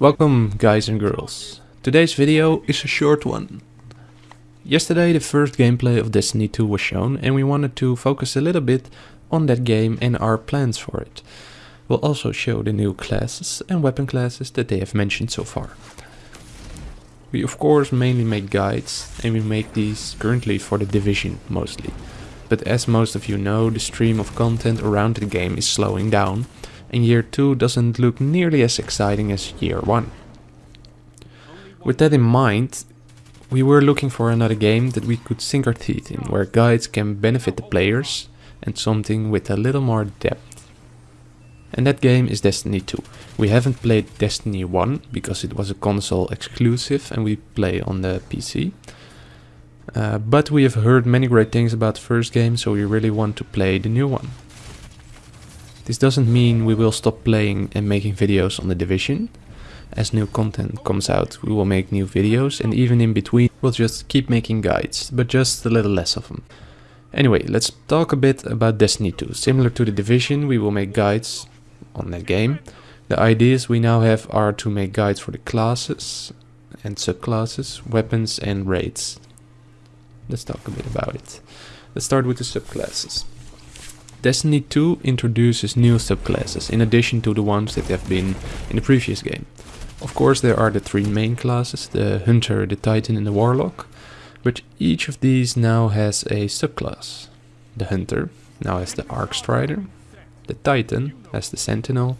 Welcome guys and girls. Today's video is a short one. Yesterday the first gameplay of Destiny 2 was shown and we wanted to focus a little bit on that game and our plans for it. We'll also show the new classes and weapon classes that they have mentioned so far. We of course mainly make guides and we make these currently for the Division mostly. But as most of you know, the stream of content around the game is slowing down and year 2 doesn't look nearly as exciting as year 1. With that in mind, we were looking for another game that we could sink our teeth in, where guides can benefit the players and something with a little more depth. And that game is Destiny 2. We haven't played Destiny 1 because it was a console exclusive and we play on the PC. Uh, but we have heard many great things about the first game, so we really want to play the new one. This doesn't mean we will stop playing and making videos on the Division. As new content comes out, we will make new videos and even in between we'll just keep making guides, but just a little less of them. Anyway, let's talk a bit about Destiny 2. Similar to the Division, we will make guides on that game. The ideas we now have are to make guides for the classes and subclasses, weapons and raids. Let's talk a bit about it. Let's start with the subclasses. Destiny 2 introduces new subclasses in addition to the ones that have been in the previous game. Of course there are the three main classes, the Hunter, the Titan and the Warlock, but each of these now has a subclass. The Hunter now has the Arc Strider, the Titan has the Sentinel,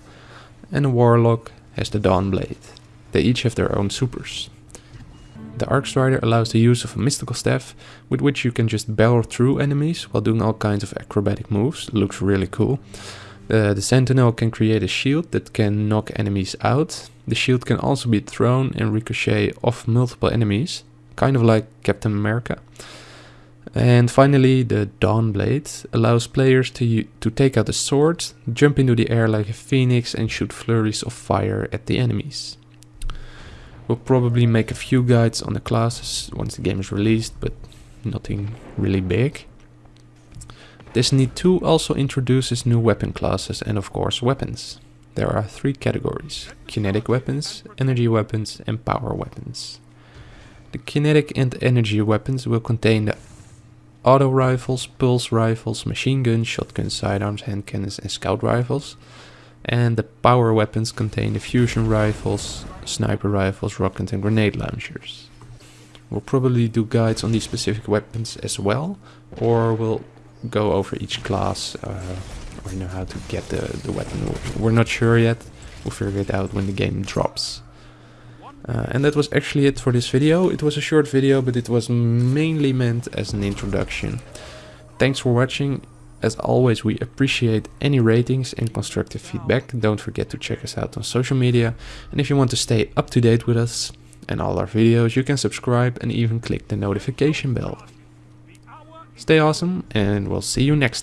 and the Warlock has the Dawnblade. They each have their own supers. The Arc Strider allows the use of a mystical staff with which you can just barrel through enemies while doing all kinds of acrobatic moves. Looks really cool. Uh, the Sentinel can create a shield that can knock enemies out. The shield can also be thrown and ricochet off multiple enemies, kind of like Captain America. And finally, the Dawnblade allows players to, to take out a sword, jump into the air like a phoenix and shoot flurries of fire at the enemies. We'll probably make a few guides on the classes once the game is released, but nothing really big. Destiny 2 also introduces new weapon classes and of course weapons. There are three categories, kinetic weapons, energy weapons and power weapons. The kinetic and energy weapons will contain the auto rifles, pulse rifles, machine guns, shotguns, sidearms, hand cannons and scout rifles. And the power weapons contain the fusion rifles, sniper rifles, rocket and grenade launchers. We'll probably do guides on these specific weapons as well, or we'll go over each class uh, or know how to get the, the weapon. We're not sure yet. We'll figure it out when the game drops. Uh, and that was actually it for this video. It was a short video, but it was mainly meant as an introduction. Thanks for watching. As always, we appreciate any ratings and constructive feedback. Don't forget to check us out on social media. And if you want to stay up to date with us and all our videos, you can subscribe and even click the notification bell. Stay awesome and we'll see you next time.